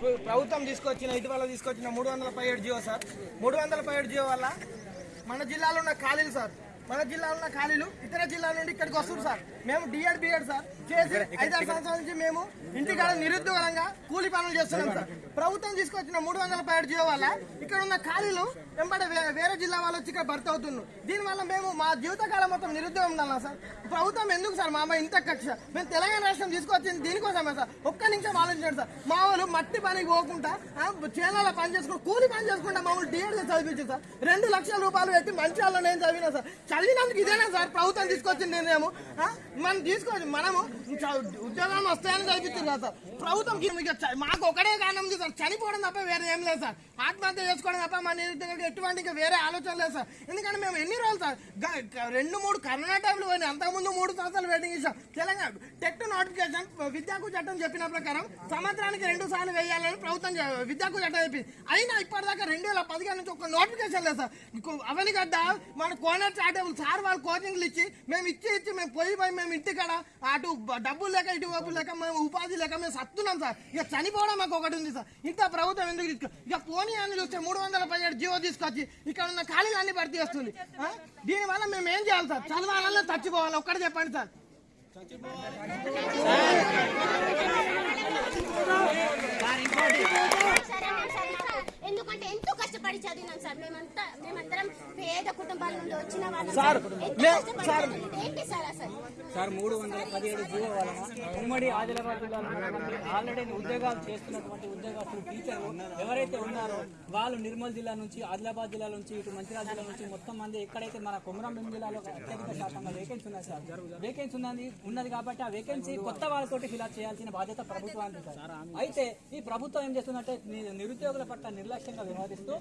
ప్రభుత్వం తీసుకొచ్చిన ఇటీవల తీసుకొచ్చిన మూడు వందల పదిహేడు జియో సార్. మూడు వందల పదిహేడు జియో వల్ల మన జిల్లాలో ఉన్న ఖాళీలు సార్. మన జిల్లాలో ఉన్న ఖాళీలు ఇతర జిల్లాల నుండి ఇక్కడికి వస్తుంది సార్. మేము డిఎడ్ బిఎడ్ సార్. చేసి ఐదారు సంవత్సరాల నుంచి మేము ఇంటికాడ నిరుద్యోగంగా కూలి పనులు చేస్తున్నాం సార్. ప్రభుత్వం తీసుకొచ్చిన మూడు వందల పదిహేడు జియో వల్ల ఇక్కడ ఉన్న ఖాళీలు వెంబడి వేరే జిల్లా వాళ్ళు వచ్చి ఇక్కడ భర్త అవుతున్నారు. దీనివల్ల మేము మా జీవితకాలం మొత్తం నిరుద్యోగం ఉండాలా సార్? ప్రభుత్వం ఎందుకు సార్ మా ఇంత కక్ష మేము తెలంగాణ రాష్ట్రం తీసుకొచ్చింది దీనికోసమే సార్. ఒక్క నిమిషం ఆలోచించండి సార్. మా వాళ్ళు మట్టి పనికి పోకుండా ఆ, చేనులలో పని చేసుకుంటూ కూలి పని చేసుకుంటా మా వాళ్ళు డిఎడ్ చదివించారు సార్. రెండు లక్షల రూపాయలు పెట్టి మంచి వాళ్ళు నేను చదివినా సార్. చదివినందుకు ఇదేనా సార్? ప్రభుత్వం తీసుకొచ్చింది ఆ? మనం తీసుకోవచ్చు మనము ఉద్యోగాలు వస్తాయని చదివించారు సార్. ప్రభుత్వం మాకు ఒకటే కారణం ఉంది సార్. చనిపోవడం తప్ప వేరే ఏం లేదు సార్. ఆత్మహత్య చేసుకోవడం తప్ప మన నిరుద్యోగులకు ఎటువంటి ఇంకా వేరే ఆలోచన లేదు సార్. ఎందుకంటే మేము ఎన్ని రోజులు సార్? రెండు మూడు కరోనా టైంలో పోయినాయి. అంతకుముందు మూడు సంవత్సరాలు వెయిటింగ్ ఇచ్చాం తెలంగాణ టెట్ నోటిఫికేషన్ విద్యాకు చట్టం చెప్పిన ప్రకారం సంవత్సరానికి రెండు సార్లు వేయాలని ప్రభుత్వం విద్యాకు చట్టం చెప్పింది. అయినా ఇప్పటిదాకా రెండు వేల పదిహేను నుంచి ఒక నోటిఫికేషన్ లేదు సార్. ఇంకో- అవని గడ్డ మన కోనర్ చాటబుల్ సార్ వాళ్ళు కోచింగ్లు ఇచ్చి మేము ఇచ్చి ఇచ్చి మేము పోయి పోయి మేము ఇంటికాడ అటు డబ్బులు లేక ఇటు డబ్బులు లేక మేము ఉపాధి లేక మేము సత్తున్నాం సార్. ఇక చనిపోవడం మాకు ఒకటి ఉంది సార్. ఇంత ప్రభుత్వం ఎందుకు తీసుకో? ఇక పోనీ అని చూస్తే మూడు వందల పదిహేడు జీవో తీసుకొచ్చి ఇక్కడ ఉన్న ఖాళీలు అన్ని భర్తీ చేస్తుంది. దీనివల్ల మేము ఏం చేయాలి సార్? చదవాలన్నా చచ్చిపోవాలి. ఒక్కటి చెప్పండి సార్. ఎందుకంటే ఎంతో కష్టపడి చదివినాం సార్. మేమంతా మేమందరం పేద కుటుంబాల నుండి వచ్చిన వాళ్ళం సార్, సార్. చదివింది. ఏంటి సార్ అసలు సార్ మూడు వందల పదిహేడు జీవో వలన ఉమ్మడి ఆదిలాబాద్ జిల్లాలో ఆల్రెడీ ఉద్యోగాలు చేస్తున్నటువంటి ఉద్యోగస్తులు టీచర్లు ఎవరైతే ఉన్నారో వాళ్ళు నిర్మల్ జిల్లా నుంచి ఆదిలాబాద్ జిల్లా నుంచి ఇటు మంచిర్యాల జిల్లా నుంచి మొత్తం మంది ఎక్కడైతే మన కొమరంభీం జిల్లాలో అత్యధిక శాతంగా వేకెన్సీ ఉన్నాయి సార్ వేకెన్సీ ఉన్నది ఉన్నది కాబట్టి ఆ వేకెన్సీ కొత్త వాళ్ళతోటి ఫిల్అప్ చేయాల్సిన బాధ్యత ప్రభుత్వానికి సార్ అయితే ఈ ప్రభుత్వం ఏం చేస్తుందంటే నిరుద్యోగుల పట్ల నిర్లక్ష్యంగా వ్యవహరిస్తూ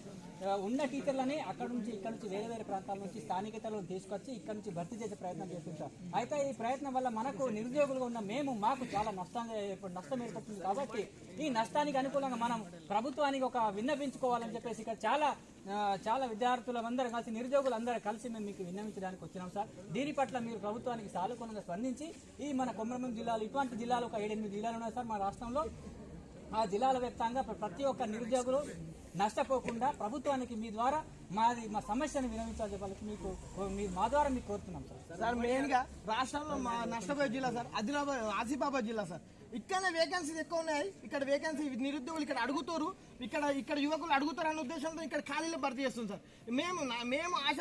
ఉన్న టీచర్లని అక్కడ నుంచి ఇక్కడ నుంచి వేరే వేరే ప్రాంతాల నుంచి స్థానికతలను తీసుకొచ్చి ఇక్కడ నుంచి భర్తీ చేసే ప్రయత్నం చేస్తుంటారు. అయితే ఈ ప్రయత్నం వల్ల మనకు నిరుద్యోగులుగా ఉన్న మేము మాకు చాలా నష్టంగా నష్టం ఏర్పడుతుంది కాబట్టి ఈ నష్టానికి అనుకూలంగా మనం ప్రభుత్వానికి ఒక విన్నపించుకోవాలని చెప్పేసి ఇక్కడ చాలా చాలా విద్యార్థులు అందరం కలిసి నిరుద్యోగులు అందరూ కలిసి మేము మీకు విన్నవించడానికి వచ్చినాం సార్. దీని పట్ల మీరు ప్రభుత్వానికి సానుకూలంగా స్పందించి ఈ మన కొమరంభీం జిల్లాలో ఇటువంటి జిల్లాలు ఒక ఏడెనిమిది జిల్లాలు ఉన్నాయి సార్ మా రాష్ట్రంలో. ఆ జిల్లాల వ్యాప్తంగా ప్రతి ఒక్క నిరుద్యోగులు నష్టపోకుండా ప్రభుత్వానికి మీ ద్వారా మాది మా సమస్యను వినవించాలని వాళ్ళకి మీకు మీ మా ద్వారా మీకు కోరుతున్నాం సార్. సార్ మెయిన్గా రాష్ట్రంలో మా నష్టపోయే జిల్లా సార్ ఆదిలాబాద్ ఆసిఫాబాద్ జిల్లా సార్. ఇక్కడనే వేకెన్సీస్ ఎక్కువ ఉన్నాయి. ఇక్కడ వేకెన్సీ నిరుద్యోగులు ఇక్కడ అడుగుతారు. ఇక్కడ ఇక్కడ యువకులు అడుగుతారు అనే ఉద్దేశంతో ఇక్కడ ఖాళీలు భర్తీ చేస్తుంది సార్. మేము మేము ఆశ